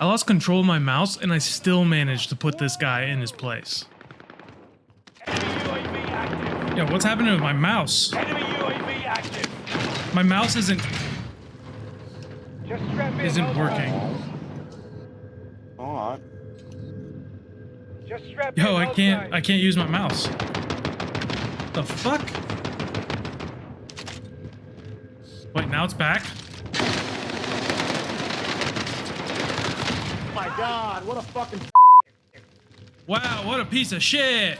I lost control of my mouse and I still managed to put this guy in his place. Yo, what's happening with my mouse? My mouse isn't isn't working. Alright. Yo, I can't. I can't use my mouse. The fuck? Wait, now it's back? My god, what a fucking Wow, what a piece of shit!